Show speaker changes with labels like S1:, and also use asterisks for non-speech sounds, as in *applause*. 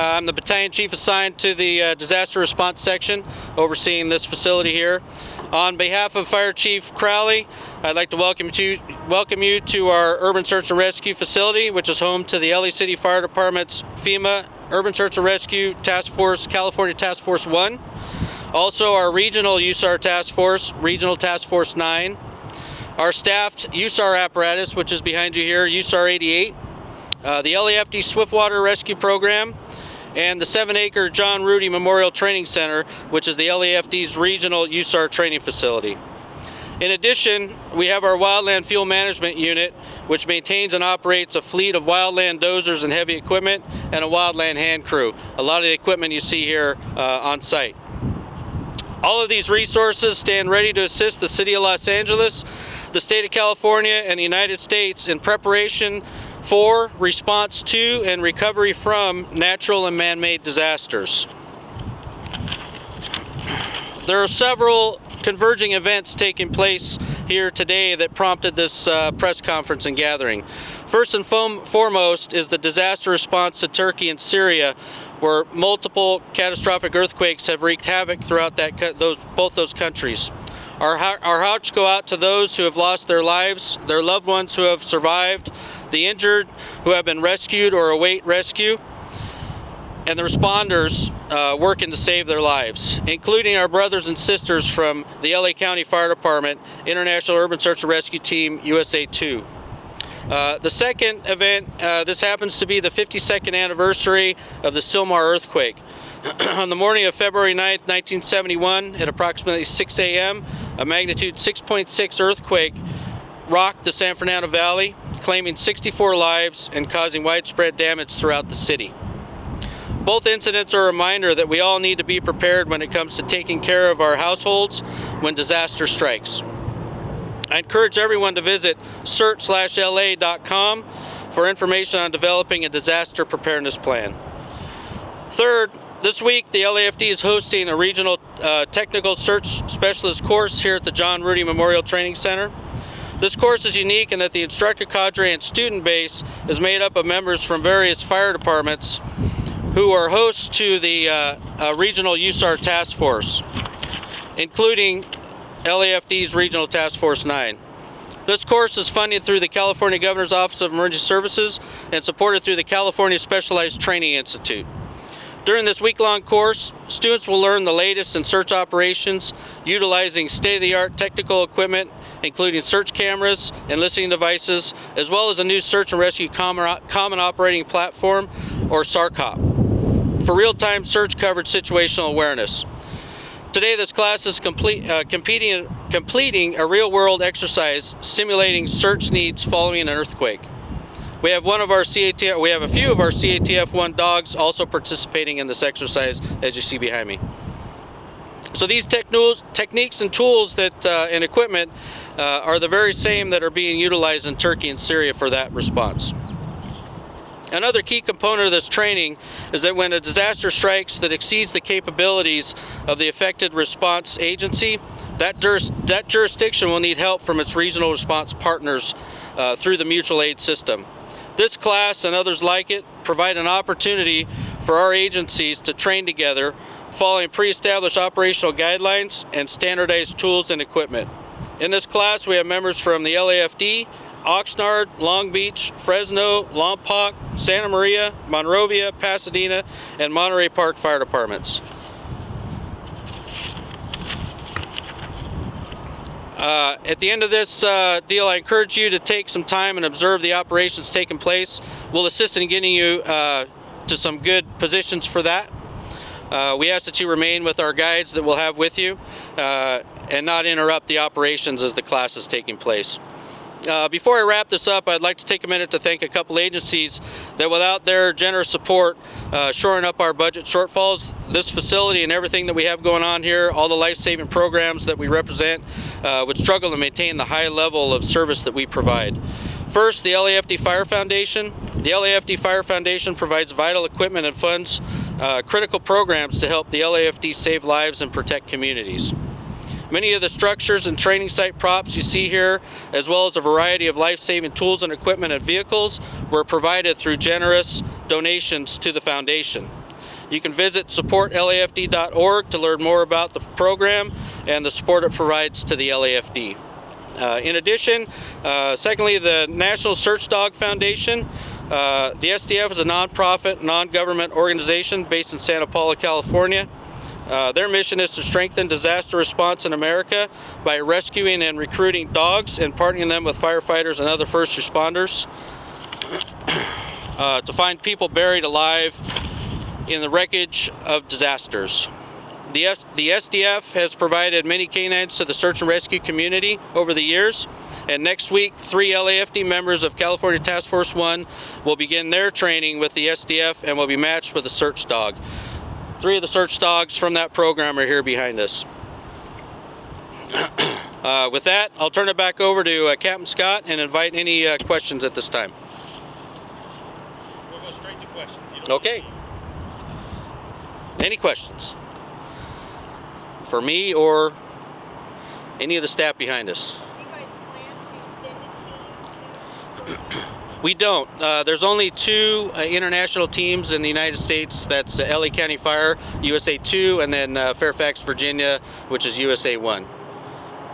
S1: Uh, I'm the battalion chief assigned to the uh, disaster response section overseeing this facility here. On behalf of Fire Chief Crowley, I'd like to welcome you, welcome you to our Urban Search and Rescue facility, which is home to the LA City Fire Department's FEMA Urban Search and Rescue Task Force, California Task Force 1. Also our regional USAR Task Force, Regional Task Force 9. Our staffed USAR apparatus, which is behind you here, USAR 88. Uh, the LAFD Swiftwater Rescue Program, and the seven acre John Rudy Memorial Training Center, which is the LAFD's regional USAR training facility. In addition, we have our Wildland Fuel Management Unit, which maintains and operates a fleet of wildland dozers and heavy equipment, and a wildland hand crew. A lot of the equipment you see here uh, on site. All of these resources stand ready to assist the City of Los Angeles, the State of California, and the United States in preparation for, response to, and recovery from natural and man-made disasters. There are several converging events taking place here today that prompted this uh, press conference and gathering. First and foremost is the disaster response to Turkey and Syria, where multiple catastrophic earthquakes have wreaked havoc throughout that those, both those countries. Our, our hearts go out to those who have lost their lives, their loved ones who have survived, the injured who have been rescued or await rescue, and the responders uh, working to save their lives, including our brothers and sisters from the LA County Fire Department, International Urban Search and Rescue Team USA 2. Uh, the second event, uh, this happens to be the 52nd anniversary of the Sylmar earthquake. *clears throat* On the morning of February 9th, 1971, at approximately 6 a.m., a magnitude 6.6 earthquake rocked the San Fernando Valley, claiming 64 lives and causing widespread damage throughout the city. Both incidents are a reminder that we all need to be prepared when it comes to taking care of our households when disaster strikes. I encourage everyone to visit search-la.com for information on developing a disaster preparedness plan. Third, this week the LAFD is hosting a regional uh, technical search specialist course here at the John Rudy Memorial Training Center. This course is unique in that the instructor cadre and student base is made up of members from various fire departments who are hosts to the uh, uh, regional USAR task force, including LAFD's Regional Task Force 9. This course is funded through the California Governor's Office of Emergency Services and supported through the California Specialized Training Institute. During this week-long course, students will learn the latest in search operations utilizing state-of-the-art technical equipment including search cameras and listening devices, as well as a new search and rescue common, operating platform, or SARCOP, for real-time search coverage situational awareness. Today this class is complete, uh, completing a real-world exercise simulating search needs following an earthquake. We have one of our CATF, we have a few of our CATF-1 dogs also participating in this exercise as you see behind me. So these techniques and tools that uh, and equipment uh, are the very same that are being utilized in Turkey and Syria for that response. Another key component of this training is that when a disaster strikes that exceeds the capabilities of the affected response agency, that, juris that jurisdiction will need help from its regional response partners uh, through the mutual aid system. This class and others like it provide an opportunity for our agencies to train together following pre-established operational guidelines and standardized tools and equipment. In this class, we have members from the LAFD, Oxnard, Long Beach, Fresno, Lompoc, Santa Maria, Monrovia, Pasadena, and Monterey Park Fire Departments. Uh, at the end of this uh, deal, I encourage you to take some time and observe the operations taking place. We'll assist in getting you uh, to some good positions for that. Uh, we ask that you remain with our guides that we'll have with you uh, and not interrupt the operations as the class is taking place. Uh, before I wrap this up, I'd like to take a minute to thank a couple agencies that without their generous support, uh, shoring up our budget shortfalls, this facility and everything that we have going on here, all the life-saving programs that we represent, uh, would struggle to maintain the high level of service that we provide. First, the LAFD Fire Foundation. The LAFD Fire Foundation provides vital equipment and funds, uh, critical programs to help the LAFD save lives and protect communities. Many of the structures and training site props you see here, as well as a variety of life-saving tools and equipment and vehicles, were provided through generous donations to the foundation. You can visit supportlafd.org to learn more about the program and the support it provides to the LAFD. Uh, in addition, uh, secondly, the National Search Dog Foundation. Uh, the SDF is a nonprofit, non-government organization based in Santa Paula, California. Uh, their mission is to strengthen disaster response in America by rescuing and recruiting dogs and partnering them with firefighters and other first responders uh, to find people buried alive in the wreckage of disasters. The, F- the SDF has provided many canines to the search and rescue community over the years, and next week, three LAFD members of California Task Force 1 will begin their training with the SDF and will be matched with a search dog. Three of the search dogs from that program are here behind us. *clears throat* uh, with that, I'll turn it back over to uh, Captain Scott and invite any uh, questions at this time.
S2: We'll go straight to questions.
S1: Okay. Any questions? For me or any of the staff behind us?
S3: Do you guys plan to send a team to Turkey? *clears throat*
S1: We don't. Uh, there's only two uh, international teams in the United States. That's uh, LA County Fire, USA 2, and then uh, Fairfax, Virginia, which is USA 1.